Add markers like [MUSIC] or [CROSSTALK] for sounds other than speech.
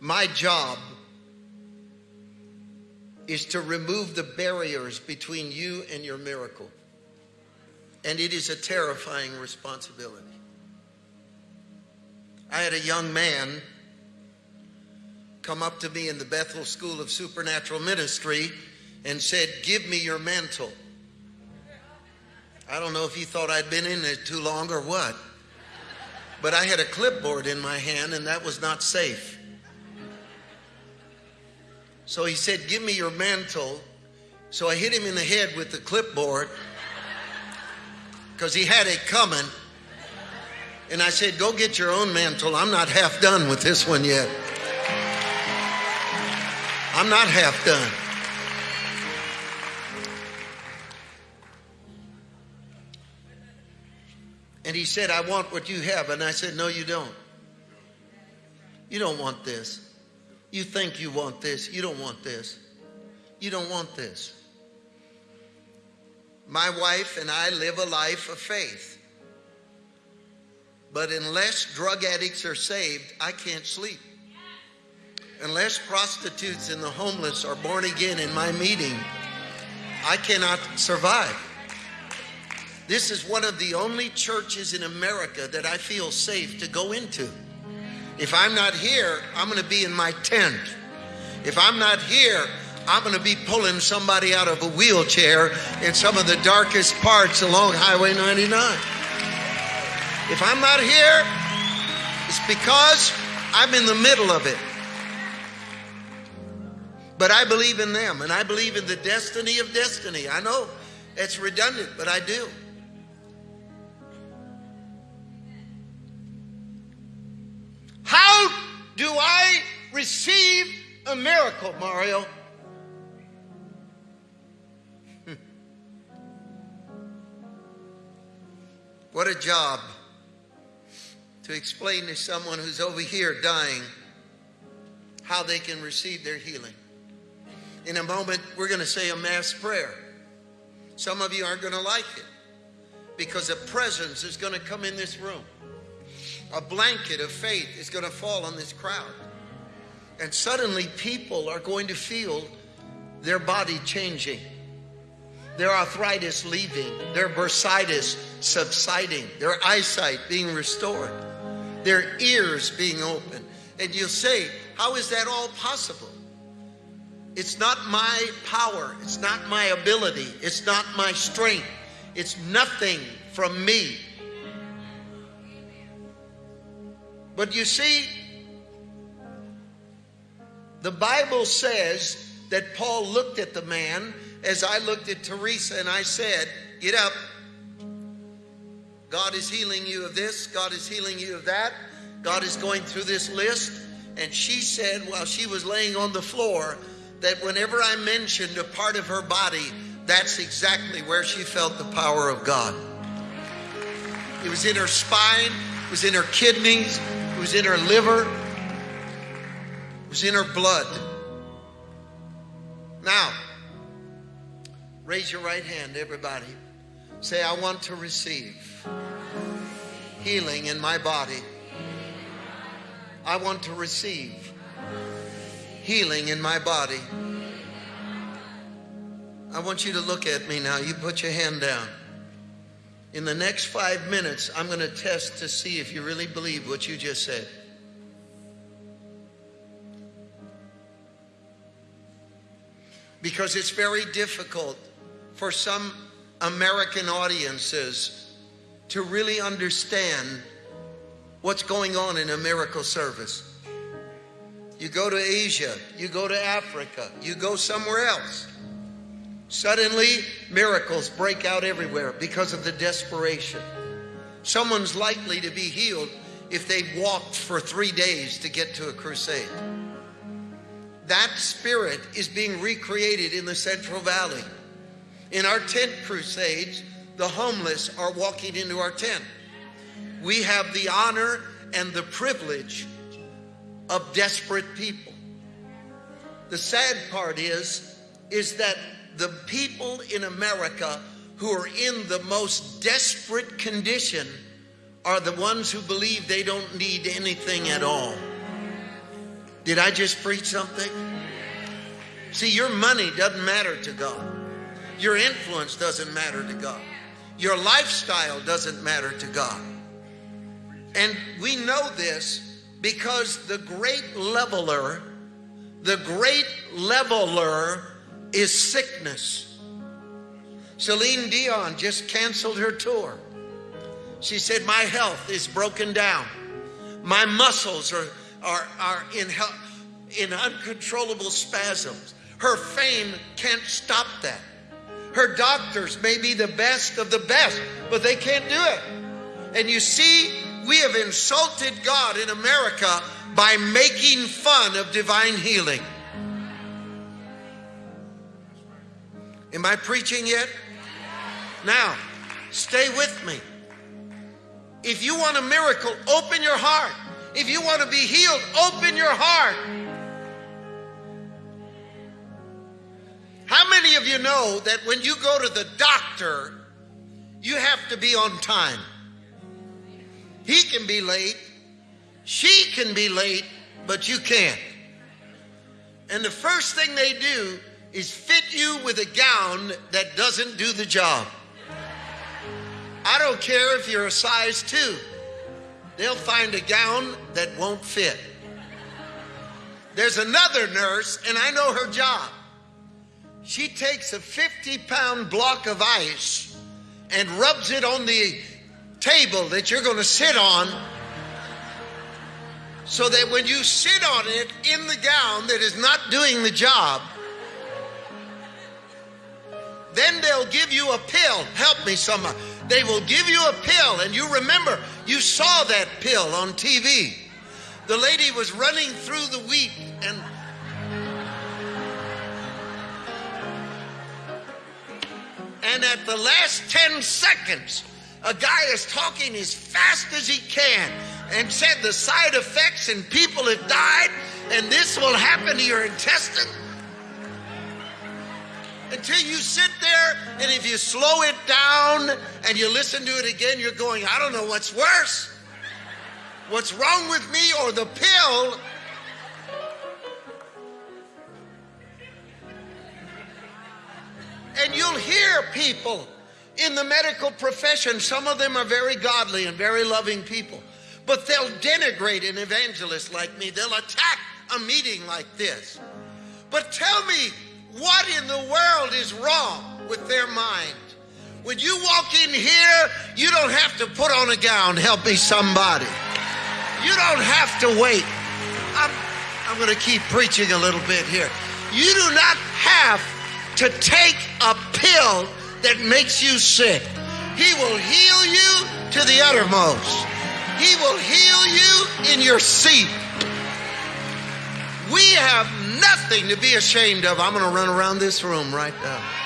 My job is to remove the barriers between you and your miracle. And it is a terrifying responsibility. I had a young man come up to me in the Bethel School of Supernatural Ministry and said, Give me your mantle. I don't know if he thought I'd been in it too long or what, but I had a clipboard in my hand and that was not safe. So he said, Give me your mantle. So I hit him in the head with the clipboard because he had it coming. And I said, Go get your own mantle. I'm not half done with this one yet. I'm not half done. And he said, I want what you have. And I said, No, you don't. You don't want this. You think you want this. You don't want this. You don't want this. My wife and I live a life of faith. But unless drug addicts are saved, I can't sleep. Unless prostitutes and the homeless are born again in my meeting, I cannot survive. This is one of the only churches in America that I feel safe to go into. If I'm not here, I'm going to be in my tent. If I'm not here, I'm going to be pulling somebody out of a wheelchair in some of the darkest parts along Highway 99. If I'm not here, it's because I'm in the middle of it. But I believe in them and I believe in the destiny of destiny. I know it's redundant, but I do. Receive a miracle, Mario? [LAUGHS] what a job to explain to someone who's over here dying how they can receive their healing. In a moment, we're going to say a mass prayer. Some of you aren't going to like it because a presence is going to come in this room a blanket of faith is going to fall on this crowd. And suddenly people are going to feel their body changing, their arthritis leaving, their bursitis subsiding, their eyesight being restored, their ears being open. And you'll say, How is that all possible? It's not my power, it's not my ability, it's not my strength, it's nothing from me. But you see, the Bible says that Paul looked at the man as I looked at Teresa and I said, Get up. God is healing you of this, God is healing you of that. God is going through this list. And she said, while she was laying on the floor, that whenever I mentioned a part of her body, that's exactly where she felt the power of God. It was in her spine, it was in her kidneys, it was in her liver, was in her blood. Now, raise your right hand, everybody. Say, I want to receive healing in my body. I want to receive healing in my body. I want you to look at me now. You put your hand down. In the next five minutes, I'm going to test to see if you really believe what you just said. Because it's very difficult for some American audiences to really understand what's going on in a miracle service. You go to Asia, you go to Africa, you go somewhere else. Suddenly, miracles break out everywhere because of the desperation. Someone's likely to be healed if they've walked for three days to get to a crusade. That spirit is being recreated in the Central Valley. In our tent crusades, the homeless are walking into our tent. We have the honor and the privilege of desperate people. The sad part is, is that the people in America who are in the most desperate condition are the ones who believe they don't need anything at all. Did I just preach something? See, your money doesn't matter to God. Your influence doesn't matter to God. Your lifestyle doesn't matter to God. And we know this because the great leveler, the great leveler is sickness. Celine Dion just canceled her tour. She said, My health is broken down. My muscles are, are, are in, in uncontrollable spasms. Her fame can't stop that. Her doctors may be the best of the best, but they can't do it. And you see, we have insulted God in America by making fun of divine healing. Am I preaching yet? Now, stay with me. If you want a miracle, open your heart. If you want to be healed, open your heart. How many of you know that when you go to the doctor, you have to be on time? He can be late, she can be late, but you can't. And the first thing they do is fit you with a gown that doesn't do the job. I don't care if you're a size two, they'll find a gown that won't fit. There's another nurse, and I know her job. She takes a 50 pound block of ice and rubs it on the table that you're going to sit on so that when you sit on it in the gown that is not doing the job, then they'll give you a pill. Help me, someone. They will give you a pill, and you remember, you saw that pill on TV. The lady was running through the wheat and and at the last 10 seconds, a guy is talking as fast as he can and said the side effects and people have died and this will happen to your intestine until you sit there and if you slow it down and you listen to it again, you're going, I don't know what's worse. What's wrong with me or the pill? And you'll hear people in the medical profession, some of them are very godly and very loving people, but they'll denigrate an evangelist like me. They'll attack a meeting like this. But tell me, what in the world is wrong with their mind? When you walk in here, you don't have to put on a gown. Help me, somebody. You don't have to wait. I'm, I'm going to keep preaching a little bit here. You do not have to take a pill that makes you sick. He will heal you to the uttermost. He will heal you in your seat. Have nothing to be ashamed of. I'm going to run around this room right now.